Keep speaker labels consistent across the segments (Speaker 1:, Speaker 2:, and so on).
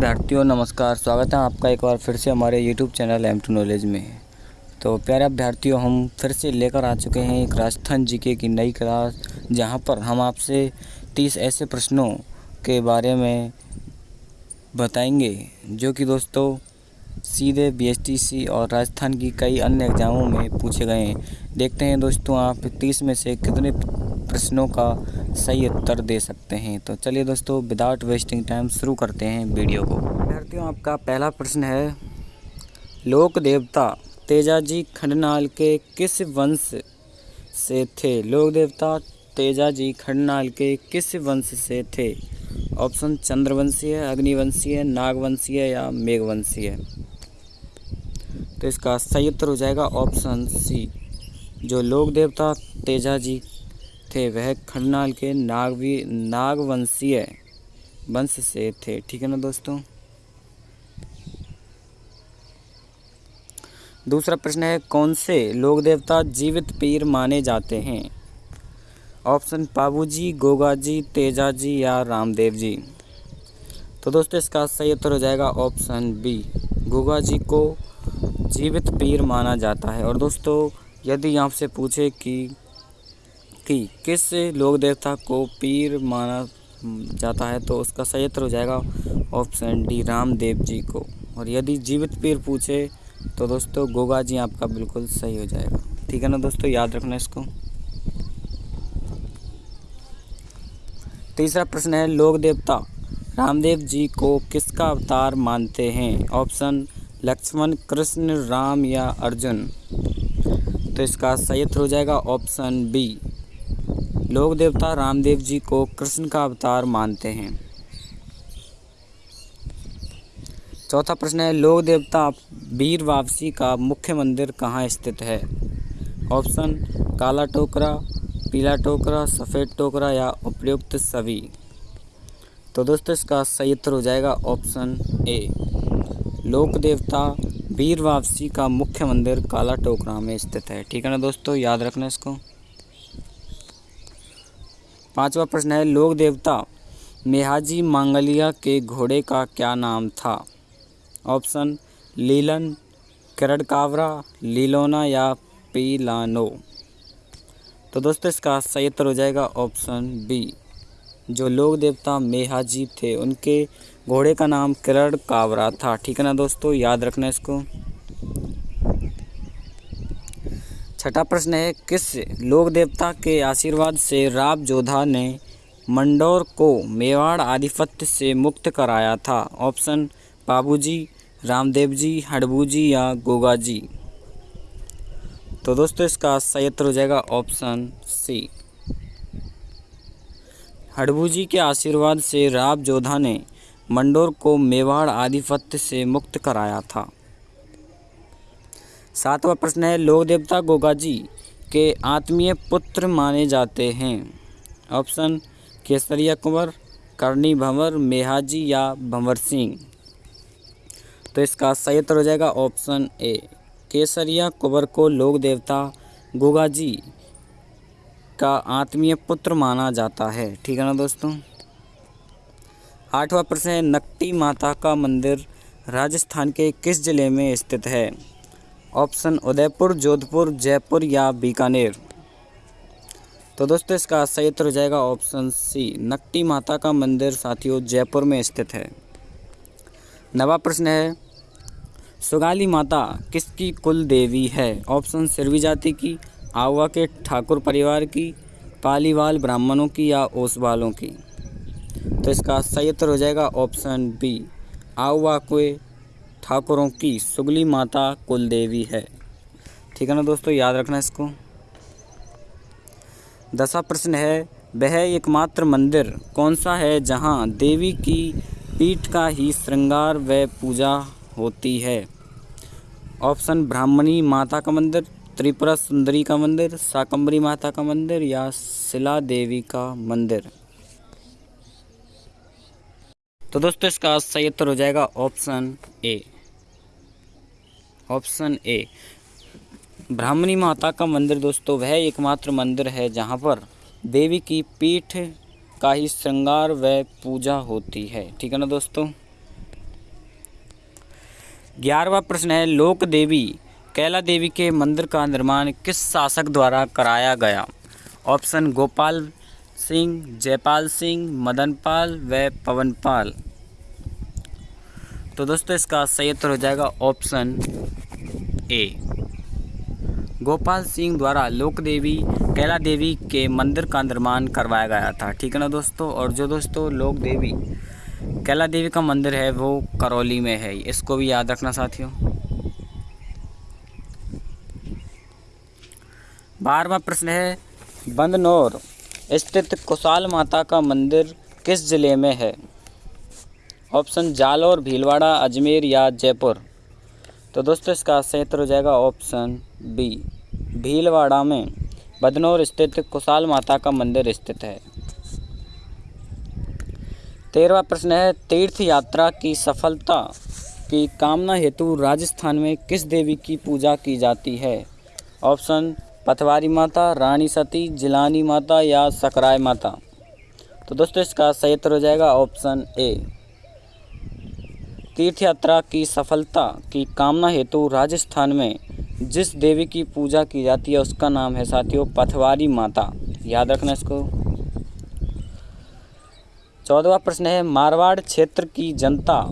Speaker 1: अभ्यर्थियों नमस्कार, स्वागत है आपका एक बार फिर से हमारे YouTube channel M to knowledge में। तो प्यारे अभ्यर्थियों, हम फिर से लेकर आ चुके हैं एक राजस्थान जीके की नई क्लास जहाँ पर हम आपसे तीस ऐसे प्रश्नों के बारे में बताएँगे, जो कि दोस्तों सीधे बीएसटीसी और राजस्थान की कई अन्य एग्ज़ामों में पूछे गए हैं। देखते हैं दोस्तों आप तीस में से कितने प्रश्नों का सही उत्तर दे सकते हैं। तो चलिए दोस्तों विदाउट वेस्टिंग टाइम शुरू करते हैं वीडियो को। विद्यार्थियों, आपका पहला प्रश्न है, लोक देवता तेजाजी खंडनाल के किस वंश से थे? लोक देवता तेजाजी खंडनाल के किस वंश से थे? ऑप्शन चंद्रवंशी है अग्निवंशी है नागवंशी है या मेघवंशीय। तो इसका सही उत्तर हो जाएगा ऑप्शन सी, जो लोक देवता तेजाजी थे। वह खंडनाल के नागवी, नागवंशीय वंश से थे। ठीक है ना दोस्तों? दूसरा प्रश्न है, कौन से लोक देवता जीवित पीर माने जाते हैं? ऑप्शन पाबूजी गोगाजी, तेजाजी या रामदेव जी तो दोस्तों, इसका सही उत्तर हो जाएगा ऑप्शन बी गोगा जी को जीवित पीर माना जाता है। और दोस्तों, यदि आपसे पूछे कि कि किस लोक देवता को पीर माना जाता है तो उसका सही उत्तर हो जाएगा ऑप्शन डी, रामदेव जी को। और यदि जीवित पीर पूछे तो दोस्तों गोगा जी आपका बिल्कुल सही हो जाएगा। ठीक है ना दोस्तों, याद रखना इसको। तीसरा प्रश्न है, लोक देवता रामदेव जी को किसका अवतार मानते हैं? ऑप्शन, लक्ष्मण, कृष्ण, राम या अर्जुन। तो इसका सही उत्तर हो जाएगा ऑप्शन बी। लोक देवता रामदेव जी को कृष्ण का अवतार मानते हैं। चौथा प्रश्न है लोक देवता वीर वापसी का मुख्य मंदिर कहाँ स्थित है? ऑप्शन, काला टोकरा, पीला टोकरा, सफ़ेद टोकरा या उपयुक्त सभी। तो दोस्तों, इसका सही उत्तर हो जाएगा ऑप्शन ए। लोक देवता वीर वापसी का मुख्य मंदिर काला टोकरा में स्थित है। ठीक है ना दोस्तों? याद रखना इसको। पांचवा प्रश्न है लोक देवता, मेहाजी मांगलिया के घोड़े का क्या नाम था? ऑप्शन, लीलन, करड़कावरा, लीलोना या पीलानो। तो दोस्तों, इसका सही उत्तर हो जाएगा ऑप्शन बी। जो लोक देवता, मेहाजी थे, उनके घोड़े का नाम किरण कावरा था। ठीक है ना दोस्तों? याद रखना इसको। छठा प्रश्न है, किस लोक देवता के आशीर्वाद से राव जोधा ने मंडोर को मेवाड़ आधिपत्य से मुक्त कराया था? ऑप्शन, बाबूजी रामदेव जी हड़बू जी या गोगा जी तो दोस्तों, इसका सही उत्तर हो जाएगा ऑप्शन सी। हड़बू जी के आशीर्वाद से राव जोधा ने मंडोर को मेवाड़ आधिपत्य से मुक्त कराया था। सातवां प्रश्न है लोक देवता गोगा जी के आत्मीय पुत्र माने जाते हैं। ऑप्शन, केसरिया कुंवर, करणी भंवर, मेहाजी या भंवर सिंह। तो इसका सही उत्तर हो जाएगा ऑप्शन ए, केसरिया कुंवर को लोक देवता गोगा जी का आत्मीय पुत्र माना जाता है। ठीक है ना दोस्तों? आठवां प्रश्न है, नकटी माता का मंदिर राजस्थान के किस ज़िले में स्थित है? ऑप्शन उदयपुर, जोधपुर, जयपुर या बीकानेर। तो दोस्तों, इसका सही उत्तर हो जाएगा ऑप्शन सी, नकटी माता का मंदिर साथियों जयपुर में स्थित है। नवा प्रश्न है, सुगाली माता किसकी कुल देवी है? ऑप्शन सिरवी जाति की आवा के ठाकुर परिवार की, पालीवाल ब्राह्मणों की या ओसवालों की। तो इसका सही उत्तर हो जाएगा ऑप्शन बी आवा के ठाकुरों की सुगली माता कुल देवी है। ठीक है ना दोस्तों? याद रखना इसको। दसवा प्रश्न है, वह एकमात्र मंदिर कौन सा है जहाँ देवी की पीठ का ही श्रृंगार व पूजा होती है? ऑप्शन, ब्राह्मणी माता का मंदिर, त्रिपुरा सुंदरी का मंदिर साकंबरी माता का मंदिर या शिला देवी का मंदिर। तो दोस्तों, इसका सही उत्तर हो जाएगा ऑप्शन ए। ऑप्शन ए। ब्राह्मणी माता का मंदिर दोस्तों, वह एकमात्र मंदिर है जहाँ पर देवी की पीठ का ही श्रृंगार व पूजा होती है। ठीक है ना दोस्तों? ग्यारहवा प्रश्न है, लोक देवी, कैला देवी के मंदिर का निर्माण किस शासक द्वारा कराया गया? ऑप्शन गोपाल सिंह, जयपाल सिंह मदनपाल व पवनपाल तो दोस्तों, इसका सही उत्तर हो जाएगा ऑप्शन ए। गोपाल सिंह द्वारा लोक देवी कैला देवी के मंदिर का निर्माण करवाया गया था। ठीक है ना दोस्तों? और जो दोस्तों लोक देवी कैला देवी का मंदिर है, वो करौली में है। इसको भी याद रखना साथियों। बारहवा प्रश्न है, बंदनौर स्थित कुशाल माता का मंदिर किस ज़िले में है? ऑप्शन जालौर, भीलवाड़ा, अजमेर या जयपुर। तो दोस्तों, इसका उत्तर हो जाएगा ऑप्शन बी, भीलवाड़ा में। बदनौर स्थित कुशाल माता का मंदिर स्थित है। तेरहवा प्रश्न है, तीर्थ यात्रा की सफलता की कामना हेतु राजस्थान में किस देवी की पूजा की जाती है? ऑप्शन पथवारी माता, रानी सती, जिलानी माता या सकराय माता। तो दोस्तों, इसका सही उत्तर हो जाएगा ऑप्शन ए। तीर्थ यात्रा की सफलता की कामना हेतु राजस्थान में जिस देवी की पूजा की जाती है, उसका नाम है साथियों, पथवारी माता। याद रखना इसको। चौदवा प्रश्न है, मारवाड़ क्षेत्र की जनता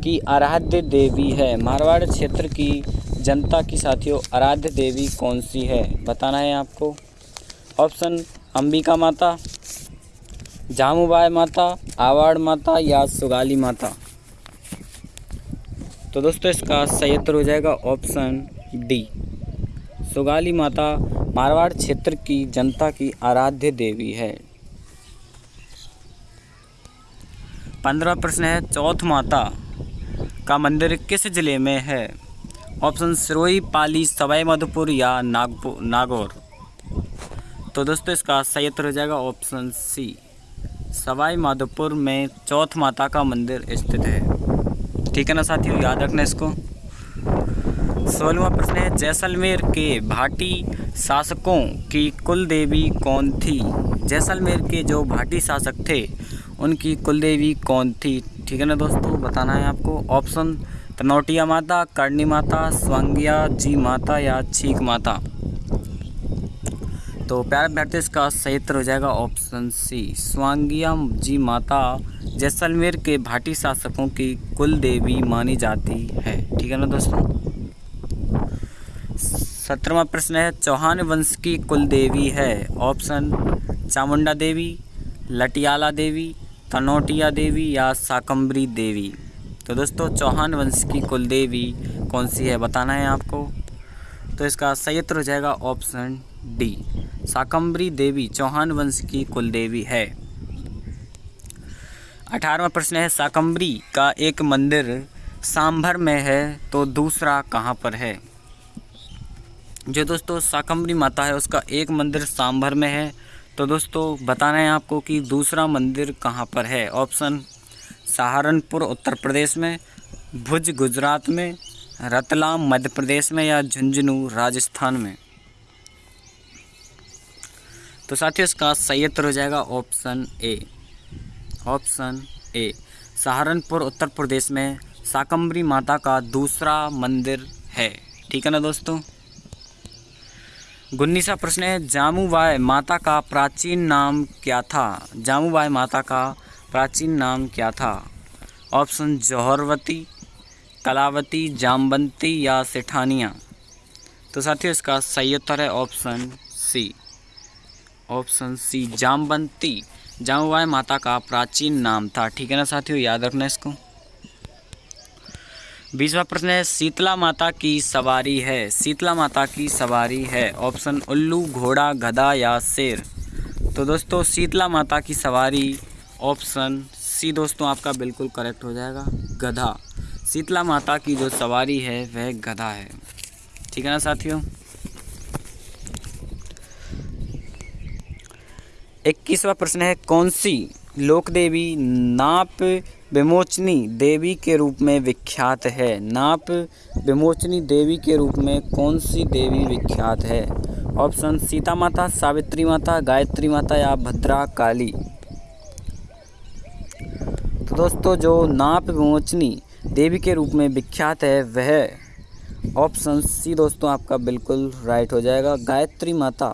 Speaker 1: की आराध्य देवी है। मारवाड़ क्षेत्र की जनता की साथियों, आराध्य देवी कौन सी है? बताना है आपको। ऑप्शन, अंबिका माता, जामुबाई माता, आवाड़ माता या सुगाली माता। तो दोस्तों, इसका सही उत्तर हो जाएगा ऑप्शन डी। सुगाली माता, मारवाड़ क्षेत्र की जनता की आराध्य देवी है। पंद्रह प्रश्न है, चौथ माता का मंदिर किस ज़िले में है? ऑप्शन सिरोही पाली, सवाई, माधोपुर या नागपुर नागौर। तो दोस्तों, इसका सही उत्तर हो जाएगा ऑप्शन सी। सवाई, माधोपुर में चौथ माता का मंदिर स्थित है। ठीक है ना साथियों, याद रखना इसको। सोलवा प्रश्न है, जैसलमेर के भाटी शासकों की कुल देवी कौन थी? जैसलमेर के जो भाटी शासक थे, उनकी कुल देवी कौन थी? ठीक है ना दोस्तों, बताना है आपको। ऑप्शन तनौटिया माता, करणी माता, स्वांगिया, जी माता या छीक माता। तो प्यार अभ्यर्थी इसका सही उत्तर हो जाएगा ऑप्शन सी, स्वांगिया, जी माता, जैसलमेर के भाटी शासकों की कुल देवी मानी जाती है। ठीक है ना दोस्तों? सत्रहवा प्रश्न है, चौहान वंश की कुल देवी है। ऑप्शन, चामुंडा देवी, लटियाला देवी, तनोटिया देवी या साकम्बरी देवी। तो दोस्तों, चौहान वंश की कुल देवी कौन सी है बताना है आपको। तो इसका सही उत्तर हो जाएगा ऑप्शन डी साकम्बरी देवी चौहान वंश की कुल देवी है। अठारहवा प्रश्न है साकम्बरी का एक मंदिर सांभर में है तो दूसरा कहाँ पर है? जो दोस्तों साकम्बरी माता है, उसका एक मंदिर सांभर में है। तो दोस्तों, बताना है आपको कि दूसरा मंदिर कहाँ पर है? ऑप्शन सहारनपुर, उत्तर प्रदेश में, भुज, गुजरात में, रतलाम, मध्य प्रदेश में या झुंझुनू, राजस्थान में। तो साथियों, इसका सही उत्तर हो जाएगा option A. Option A, Saharanpur, Uttar Pradesh में साकम्बरी माता का दूसरा मंदिर है। ठीक है ना दोस्तों? गुन्नीसा प्रश्न है जामुबाई माता का प्राचीन नाम क्या था? जामुबाई माता का प्राचीन नाम क्या था? ऑप्शन जौहरवती, कलावती, जामबंती या सेठानिया। तो साथियों, इसका सही उत्तर है ऑप्शन सी। Option C, जामबंती। जामुबाई माता का प्राचीन नाम था। ठीक है ना साथियों, याद रखना इसको। बीसवा प्रश्न है, शीतला माता की सवारी है। शीतला माता की सवारी है। ऑप्शन उल्लू, घोड़ा, गधा या शेर। तो दोस्तों, शीतला माता की सवारी ऑप्शन सी दोस्तों आपका बिल्कुल करेक्ट हो जाएगा, गधा। शीतला माता की जो सवारी है, वह गधा है। ठीक है ना साथियों? इक्कीसवा प्रश्न है, कौन सी लोक देवी नाप विमोचनी देवी के रूप में विख्यात है? नाप विमोचनी देवी के रूप में कौन सी देवी विख्यात है? ऑप्शन, सीता माता, सावित्री माता, गायत्री माता या भद्रा काली तो दोस्तों, जो नाप विमोचनी देवी के रूप में विख्यात है, वह ऑप्शन सी दोस्तों आपका बिल्कुल राइट हो जाएगा। गायत्री माता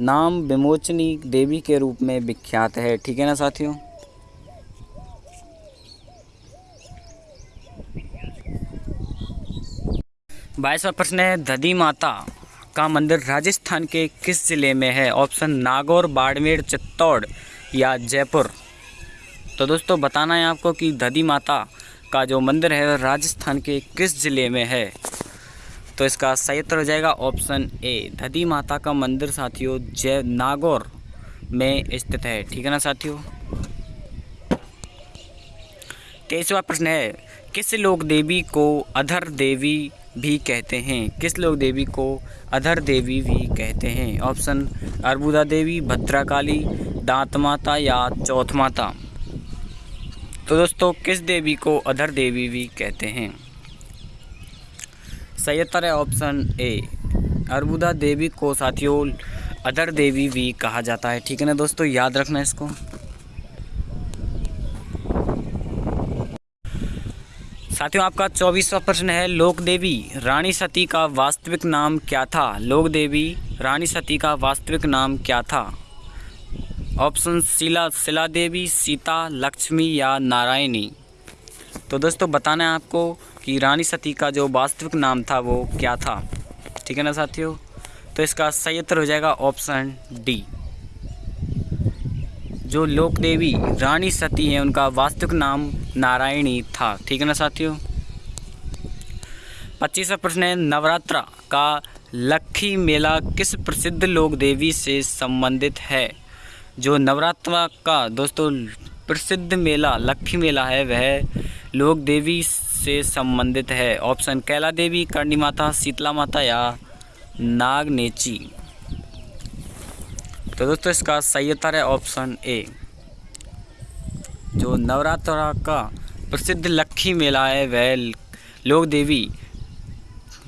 Speaker 1: नाम विमोचनी देवी के रूप में विख्यात है, ठीक है ना साथियों? बाईसवा प्रश्न है दधी माता का मंदिर राजस्थान के किस ज़िले में है? ऑप्शन नागौर, बाड़मेर, चित्तौड़ या जयपुर? तो दोस्तों, बताना है आपको कि दधी माता का जो मंदिर है राजस्थान के किस ज़िले में है? तो इसका सही उत्तर हो जाएगा ऑप्शन ए दधी माता का मंदिर साथियों, जय नागौर में स्थित है। ठीक है ना साथियों? तेईसवा प्रश्न है, किस लोक देवी को अधर देवी भी कहते हैं? किस लोक देवी को अधर देवी भी कहते हैं? ऑप्शन, अर्बुदा देवी, भद्राकाली, दांत माता या चौथ माता। तो दोस्तों, किस देवी को अधर देवी भी कहते हैं? सही उत्तर है ऑप्शन ए अर्बुदा देवी को साथियों, अधर देवी भी कहा जाता है। ठीक है ना दोस्तों? याद रखना इसको। साथियों, आपका चौबीसवा प्रश्न है, लोक देवी, रानी सती का वास्तविक नाम क्या था? लोक देवी, रानी सती का वास्तविक नाम क्या था? ऑप्शन शिला शिला देवी सीता, लक्ष्मी या नारायणी। तो दोस्तों, बताना है आपको कि रानी सती का जो वास्तविक नाम था, वो क्या था? ठीक है ना साथियों? तो इसका सही उत्तर हो जाएगा ऑप्शन डी। जो लोक देवी रानी सती है, उनका वास्तविक नाम नारायणी था। ठीक है ना साथियों? पच्चीसवा प्रश्न है, नवरात्रा का लक्खी मेला किस प्रसिद्ध लोक देवी से संबंधित है? जो नवरात्रा का दोस्तों प्रसिद्ध मेला लक्खी मेला है, वह लोक देवी से संबंधित है। ऑप्शन, कैला देवी, कर्णी माता, शीतला माता या नागनेची। तो दोस्तों, इसका सही उत्तर है ऑप्शन ए। जो नवरात्रा का प्रसिद्ध लक्खी मेला है, वह लोक देवी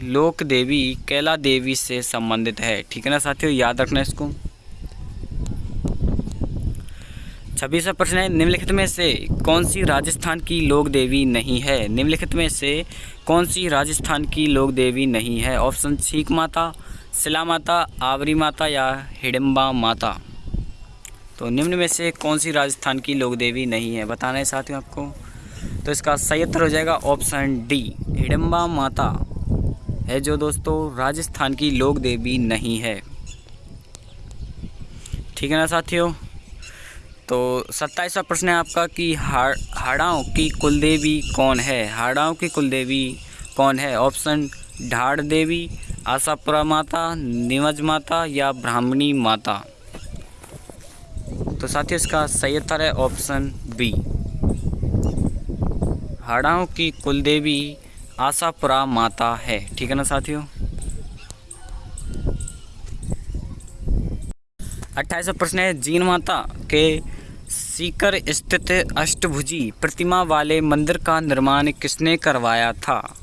Speaker 1: लोक देवी, कैला देवी से संबंधित है। ठीक है ना साथियों? याद रखना इसको। छब्बीसवा प्रश्न है, निम्नलिखित में से कौन सी राजस्थान की लोक देवी नहीं है? निम्नलिखित में से कौन सी राजस्थान की लोक देवी नहीं है? ऑप्शन छीक माता शिला माता आवरी माता या हिडम्बा माता। तो निम्न में से कौन सी राजस्थान की लोक देवी नहीं है? बताना है साथियों आपको। तो इसका सही उत्तर हो जाएगा ऑप्शन डी, हिडम्बा माता है जो दोस्तों राजस्थान की लोक देवी नहीं है। ठीक है ना साथियों? तो सत्ताईसवा प्रश्न है आपका कि हाड़ाओं की कुलदेवी कौन है? हाड़ाओं की कुलदेवी कौन है? ऑप्शन ढाड़ देवी, आशापुरा माता, निमज माता या ब्राह्मणी माता। तो साथियों, इसका सही उत्तर है ऑप्शन बी। हाड़ाओं की कुलदेवी आशापुरा माता है। ठीक है ना साथियों? अट्ठाईस प्रश्न है, जीन माता के सीकर स्थित अष्टभुजी प्रतिमा वाले मंदिर का निर्माण किसने करवाया था?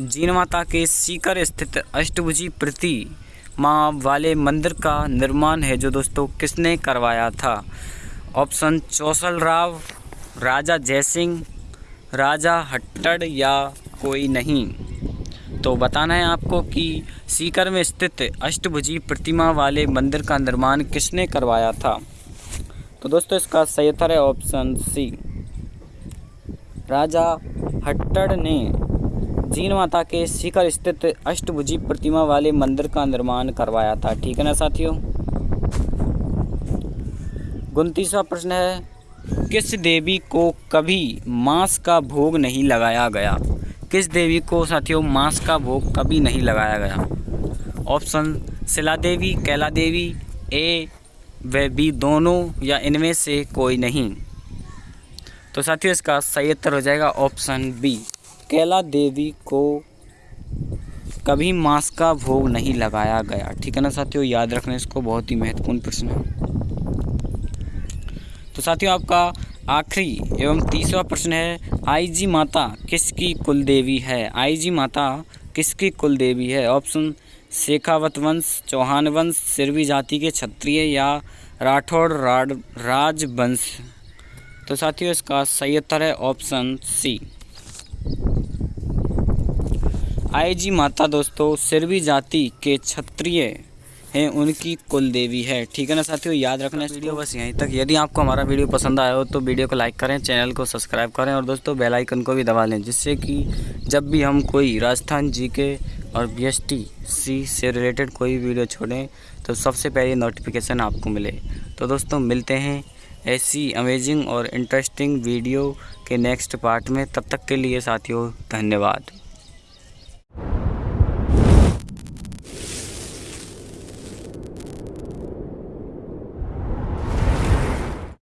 Speaker 1: जीन माता के सीकर स्थित अष्टभुजी प्रतिमा वाले मंदिर का निर्माण है जो दोस्तों किसने करवाया था? ऑप्शन चौसल राव राजा जयसिंह, राजा हट्टड़ या कोई नहीं। तो बताना है आपको कि सीकर में स्थित अष्टभुजी प्रतिमा वाले मंदिर का निर्माण किसने करवाया था? तो दोस्तों इसका सही उत्तर है ऑप्शन सी राजा हट्टड़ ने जीन माता के शिखर स्थित अष्टभुजी प्रतिमा वाले मंदिर का निर्माण करवाया था। ठीक है ना साथियों? उनतीसवा प्रश्न है, किस देवी को कभी मांस का भोग नहीं लगाया गया? किस देवी को साथियों मांस का भोग कभी नहीं लगाया गया? ऑप्शन शिला देवी, कैला देवी ए व भी दोनों या इनमें से कोई नहीं। तो साथियों, इसका सही उत्तर हो जाएगा ऑप्शन बी। कैला देवी को कभी मांस का भोग नहीं लगाया गया। ठीक है ना साथियों? याद रखना इसको, बहुत ही महत्वपूर्ण प्रश्न है। तो साथियों, आपका आखिरी एवं तीसरा प्रश्न है, आईजी माता किसकी कुल देवी है? आईजी माता किसकी कुल देवी है? ऑप्शन शेखावत वंश, चौहान वंश, सिरवी जाति के क्षत्रिय या राठौड़ राजवंश। तो साथियों, इसका सही उत्तर है ऑप्शन सी। आई जी माता दोस्तों, सिरवी जाति के क्षत्रिय हैं, उनकी कुल देवी है। ठीक है ना साथियों, याद रखना वीडियो बस यहीं तक। यदि आपको हमारा वीडियो पसंद आया हो तो वीडियो को लाइक करें, चैनल को सब्सक्राइब करें और दोस्तों, बेल आइकन को भी दबा लें, जिससे कि जब भी हम कोई राजस्थान जी के और बी सी से रिलेटेड कोई वीडियो छोड़ें तो सबसे पहले नोटिफिकेशन आपको मिले। तो दोस्तों, मिलते हैं ऐसी अमेजिंग और इंटरेस्टिंग वीडियो के नेक्स्ट पार्ट में। तब तक के लिए साथियों, धन्यवाद।